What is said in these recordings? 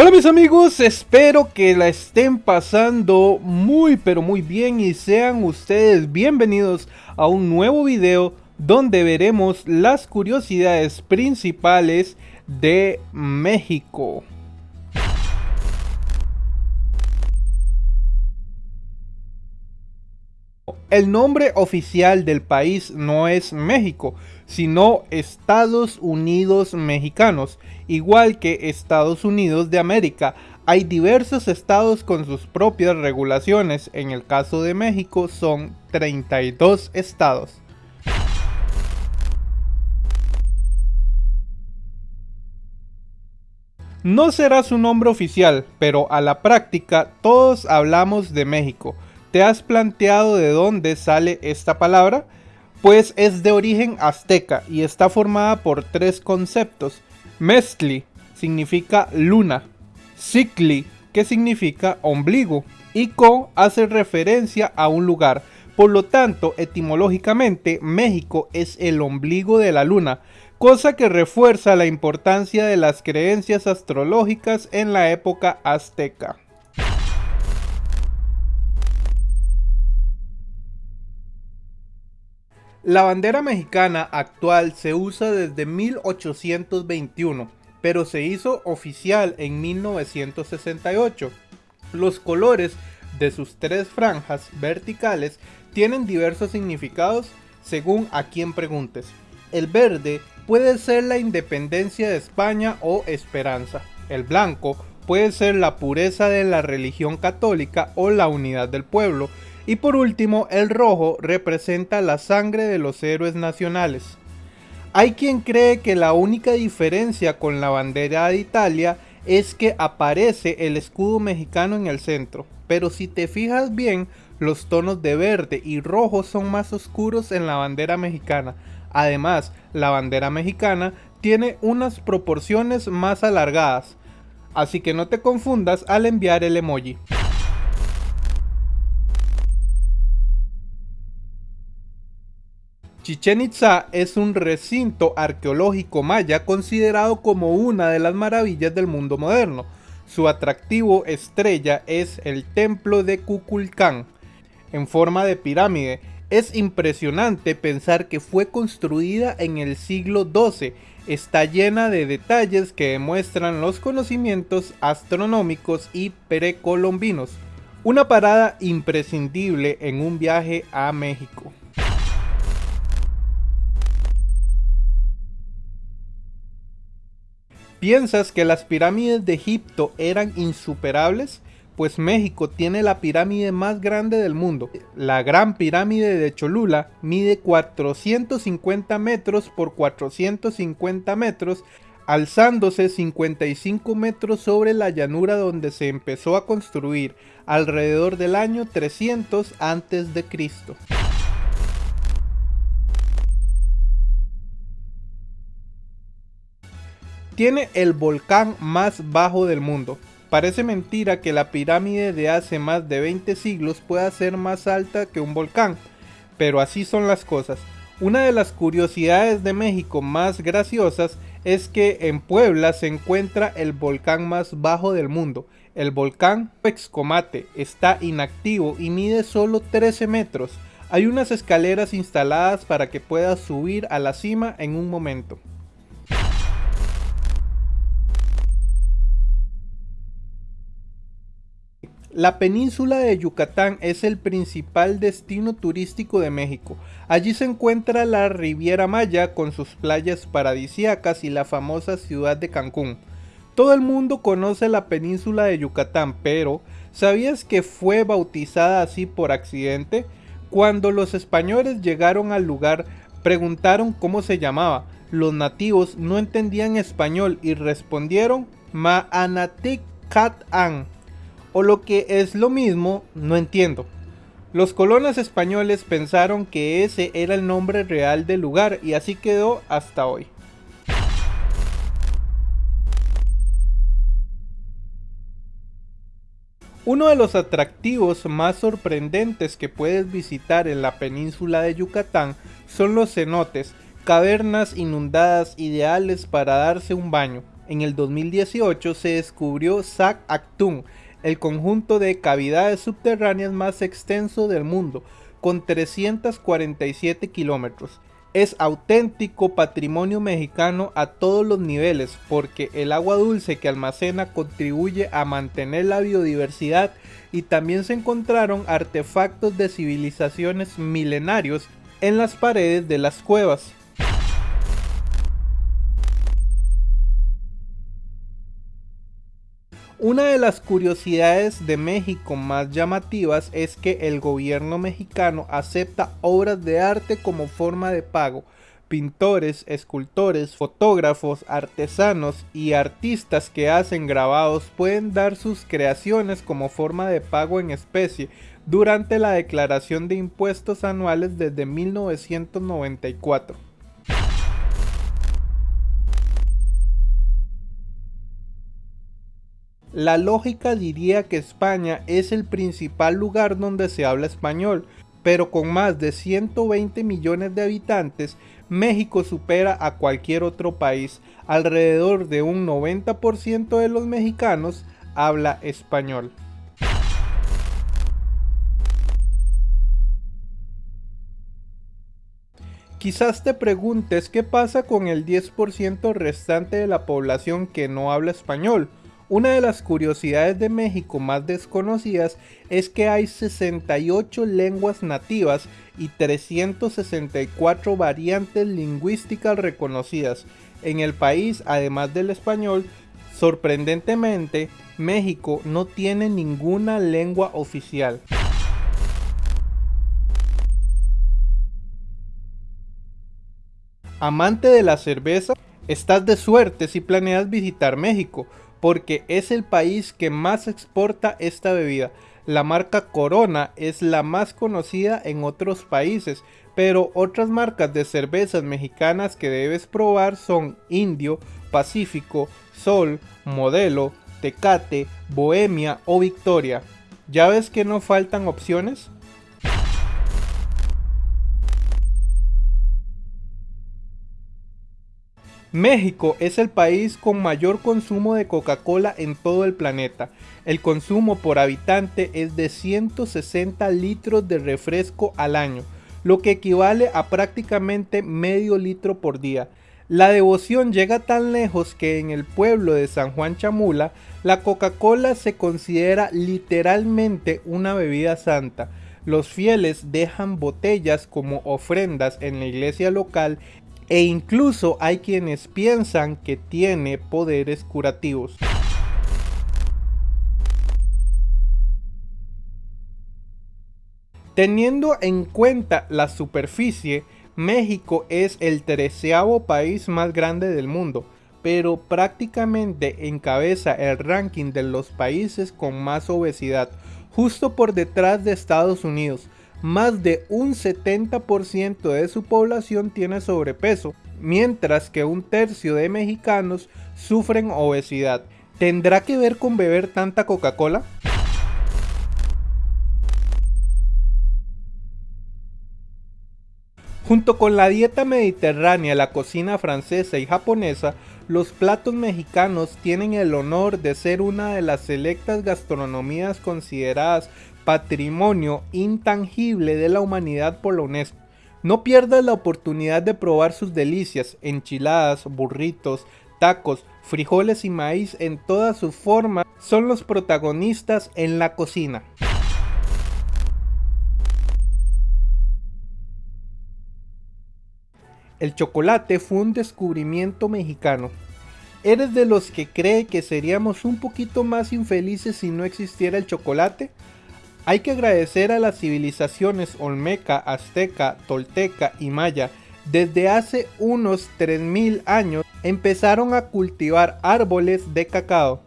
Hola mis amigos, espero que la estén pasando muy pero muy bien y sean ustedes bienvenidos a un nuevo video donde veremos las curiosidades principales de México. El nombre oficial del país no es México, sino Estados Unidos Mexicanos, igual que Estados Unidos de América. Hay diversos estados con sus propias regulaciones, en el caso de México son 32 estados. No será su nombre oficial, pero a la práctica todos hablamos de México. ¿Te has planteado de dónde sale esta palabra? Pues es de origen azteca y está formada por tres conceptos. Mestli significa luna, Cicli, que significa ombligo, y Co hace referencia a un lugar. Por lo tanto, etimológicamente, México es el ombligo de la luna, cosa que refuerza la importancia de las creencias astrológicas en la época azteca. La bandera mexicana actual se usa desde 1821, pero se hizo oficial en 1968. Los colores de sus tres franjas verticales tienen diversos significados según a quien preguntes. El verde puede ser la independencia de España o esperanza. El blanco puede ser la pureza de la religión católica o la unidad del pueblo y por último, el rojo representa la sangre de los héroes nacionales. Hay quien cree que la única diferencia con la bandera de Italia es que aparece el escudo mexicano en el centro, pero si te fijas bien, los tonos de verde y rojo son más oscuros en la bandera mexicana. Además, la bandera mexicana tiene unas proporciones más alargadas, así que no te confundas al enviar el emoji. Chichen Itza es un recinto arqueológico maya considerado como una de las maravillas del mundo moderno. Su atractivo estrella es el templo de Kukulcán, en forma de pirámide. Es impresionante pensar que fue construida en el siglo XII. Está llena de detalles que demuestran los conocimientos astronómicos y precolombinos. Una parada imprescindible en un viaje a México. ¿Piensas que las pirámides de Egipto eran insuperables? Pues México tiene la pirámide más grande del mundo. La Gran Pirámide de Cholula mide 450 metros por 450 metros, alzándose 55 metros sobre la llanura donde se empezó a construir alrededor del año 300 a.C. Tiene el volcán más bajo del mundo. Parece mentira que la pirámide de hace más de 20 siglos pueda ser más alta que un volcán, pero así son las cosas. Una de las curiosidades de México más graciosas es que en Puebla se encuentra el volcán más bajo del mundo. El volcán Excomate está inactivo y mide solo 13 metros. Hay unas escaleras instaladas para que puedas subir a la cima en un momento. La península de Yucatán es el principal destino turístico de México. Allí se encuentra la Riviera Maya con sus playas paradisíacas y la famosa ciudad de Cancún. Todo el mundo conoce la península de Yucatán, pero ¿sabías que fue bautizada así por accidente? Cuando los españoles llegaron al lugar, preguntaron cómo se llamaba. Los nativos no entendían español y respondieron Maanatic o lo que es lo mismo, no entiendo. Los colonos españoles pensaron que ese era el nombre real del lugar y así quedó hasta hoy. Uno de los atractivos más sorprendentes que puedes visitar en la península de Yucatán son los cenotes, cavernas inundadas ideales para darse un baño. En el 2018 se descubrió Sac Actum, el conjunto de cavidades subterráneas más extenso del mundo, con 347 kilómetros. Es auténtico patrimonio mexicano a todos los niveles porque el agua dulce que almacena contribuye a mantener la biodiversidad y también se encontraron artefactos de civilizaciones milenarios en las paredes de las cuevas. Una de las curiosidades de México más llamativas es que el gobierno mexicano acepta obras de arte como forma de pago. Pintores, escultores, fotógrafos, artesanos y artistas que hacen grabados pueden dar sus creaciones como forma de pago en especie durante la declaración de impuestos anuales desde 1994. La lógica diría que España es el principal lugar donde se habla español, pero con más de 120 millones de habitantes, México supera a cualquier otro país. Alrededor de un 90% de los mexicanos habla español. Quizás te preguntes qué pasa con el 10% restante de la población que no habla español. Una de las curiosidades de México más desconocidas es que hay 68 lenguas nativas y 364 variantes lingüísticas reconocidas. En el país, además del español, sorprendentemente, México no tiene ninguna lengua oficial. Amante de la cerveza, estás de suerte si planeas visitar México porque es el país que más exporta esta bebida. La marca Corona es la más conocida en otros países, pero otras marcas de cervezas mexicanas que debes probar son Indio, Pacífico, Sol, Modelo, Tecate, Bohemia o Victoria. ¿Ya ves que no faltan opciones? México es el país con mayor consumo de Coca-Cola en todo el planeta. El consumo por habitante es de 160 litros de refresco al año, lo que equivale a prácticamente medio litro por día. La devoción llega tan lejos que en el pueblo de San Juan Chamula, la Coca-Cola se considera literalmente una bebida santa. Los fieles dejan botellas como ofrendas en la iglesia local e incluso hay quienes piensan que tiene poderes curativos. Teniendo en cuenta la superficie, México es el treceavo país más grande del mundo, pero prácticamente encabeza el ranking de los países con más obesidad, justo por detrás de Estados Unidos, más de un 70% de su población tiene sobrepeso, mientras que un tercio de mexicanos sufren obesidad. ¿Tendrá que ver con beber tanta Coca-Cola? Junto con la dieta mediterránea, la cocina francesa y japonesa, los platos mexicanos tienen el honor de ser una de las selectas gastronomías consideradas patrimonio intangible de la humanidad por la UNESCO. No pierdas la oportunidad de probar sus delicias, enchiladas, burritos, tacos, frijoles y maíz en todas sus formas son los protagonistas en la cocina. El chocolate fue un descubrimiento mexicano. ¿Eres de los que cree que seríamos un poquito más infelices si no existiera el chocolate? Hay que agradecer a las civilizaciones olmeca, azteca, tolteca y maya. Desde hace unos 3000 años empezaron a cultivar árboles de cacao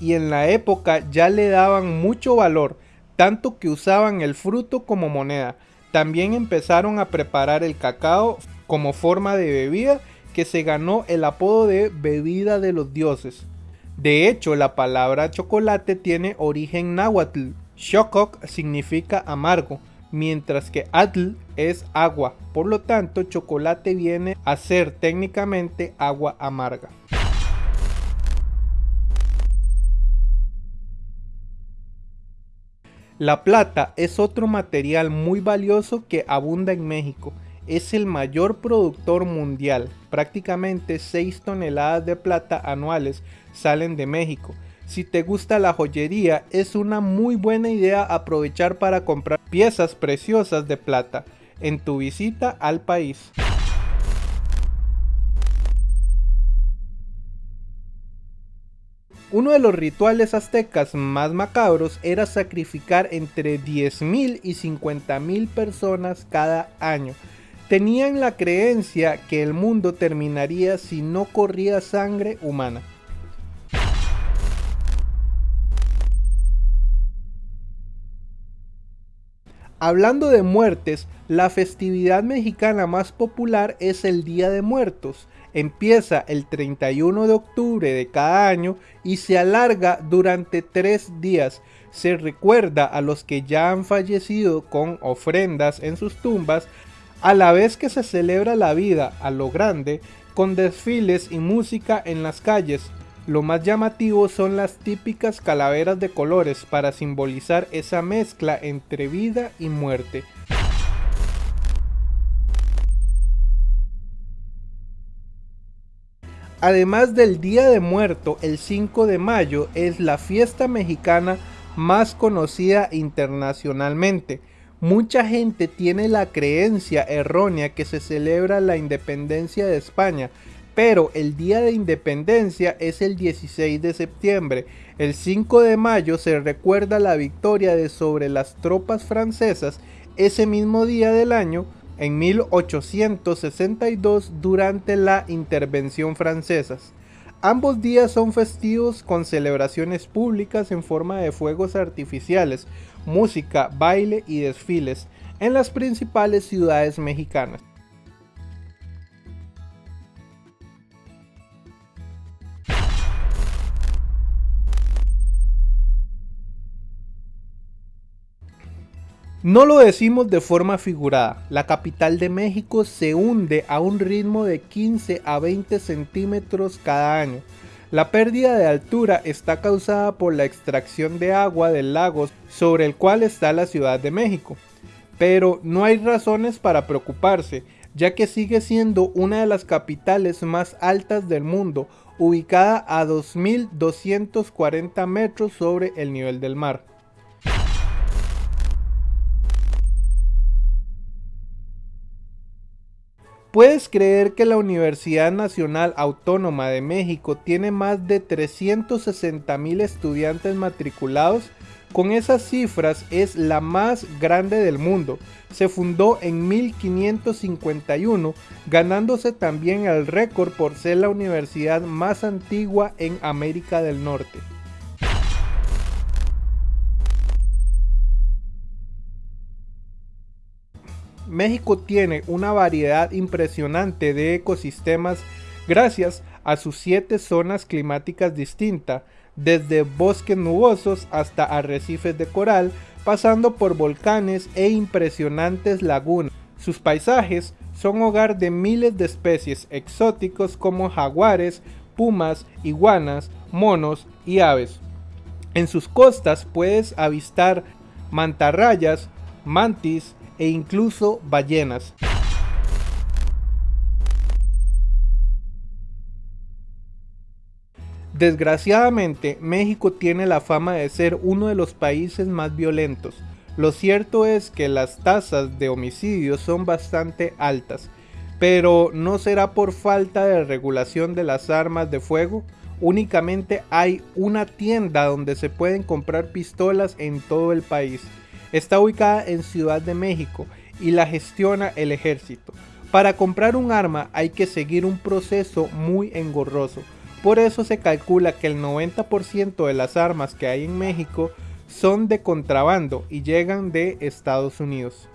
y en la época ya le daban mucho valor, tanto que usaban el fruto como moneda. También empezaron a preparar el cacao como forma de bebida que se ganó el apodo de bebida de los dioses. De hecho, la palabra chocolate tiene origen náhuatl, Shokok significa amargo, mientras que Atl es agua, por lo tanto chocolate viene a ser técnicamente agua amarga. La plata es otro material muy valioso que abunda en México. Es el mayor productor mundial. Prácticamente 6 toneladas de plata anuales salen de México si te gusta la joyería, es una muy buena idea aprovechar para comprar piezas preciosas de plata en tu visita al país. Uno de los rituales aztecas más macabros era sacrificar entre 10.000 y 50.000 personas cada año. Tenían la creencia que el mundo terminaría si no corría sangre humana. Hablando de muertes, la festividad mexicana más popular es el Día de Muertos, empieza el 31 de octubre de cada año y se alarga durante tres días. Se recuerda a los que ya han fallecido con ofrendas en sus tumbas, a la vez que se celebra la vida a lo grande con desfiles y música en las calles. Lo más llamativo son las típicas calaveras de colores para simbolizar esa mezcla entre vida y muerte. Además del Día de Muerto, el 5 de mayo es la fiesta mexicana más conocida internacionalmente. Mucha gente tiene la creencia errónea que se celebra la independencia de España, pero el día de independencia es el 16 de septiembre. El 5 de mayo se recuerda la victoria de sobre las tropas francesas ese mismo día del año en 1862 durante la intervención francesa. Ambos días son festivos con celebraciones públicas en forma de fuegos artificiales, música, baile y desfiles en las principales ciudades mexicanas. No lo decimos de forma figurada, la capital de México se hunde a un ritmo de 15 a 20 centímetros cada año. La pérdida de altura está causada por la extracción de agua del lago sobre el cual está la Ciudad de México. Pero no hay razones para preocuparse, ya que sigue siendo una de las capitales más altas del mundo, ubicada a 2.240 metros sobre el nivel del mar. ¿Puedes creer que la Universidad Nacional Autónoma de México tiene más de 360 mil estudiantes matriculados? Con esas cifras es la más grande del mundo. Se fundó en 1551, ganándose también el récord por ser la universidad más antigua en América del Norte. México tiene una variedad impresionante de ecosistemas gracias a sus siete zonas climáticas distintas, desde bosques nubosos hasta arrecifes de coral, pasando por volcanes e impresionantes lagunas. Sus paisajes son hogar de miles de especies exóticos como jaguares, pumas, iguanas, monos y aves. En sus costas puedes avistar mantarrayas, mantis, e incluso ballenas. Desgraciadamente, México tiene la fama de ser uno de los países más violentos. Lo cierto es que las tasas de homicidios son bastante altas, pero no será por falta de regulación de las armas de fuego. Únicamente hay una tienda donde se pueden comprar pistolas en todo el país. Está ubicada en Ciudad de México y la gestiona el ejército. Para comprar un arma hay que seguir un proceso muy engorroso. Por eso se calcula que el 90% de las armas que hay en México son de contrabando y llegan de Estados Unidos.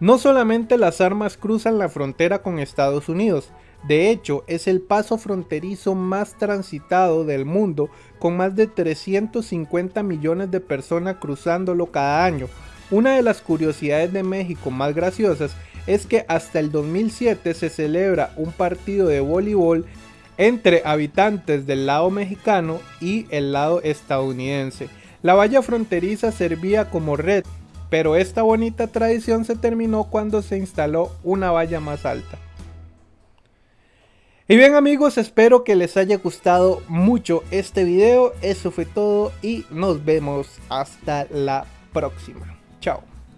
No solamente las armas cruzan la frontera con Estados Unidos, de hecho, es el paso fronterizo más transitado del mundo, con más de 350 millones de personas cruzándolo cada año. Una de las curiosidades de México más graciosas es que hasta el 2007 se celebra un partido de voleibol entre habitantes del lado mexicano y el lado estadounidense. La valla fronteriza servía como red, pero esta bonita tradición se terminó cuando se instaló una valla más alta. Y bien amigos, espero que les haya gustado mucho este video. Eso fue todo y nos vemos hasta la próxima. Chao.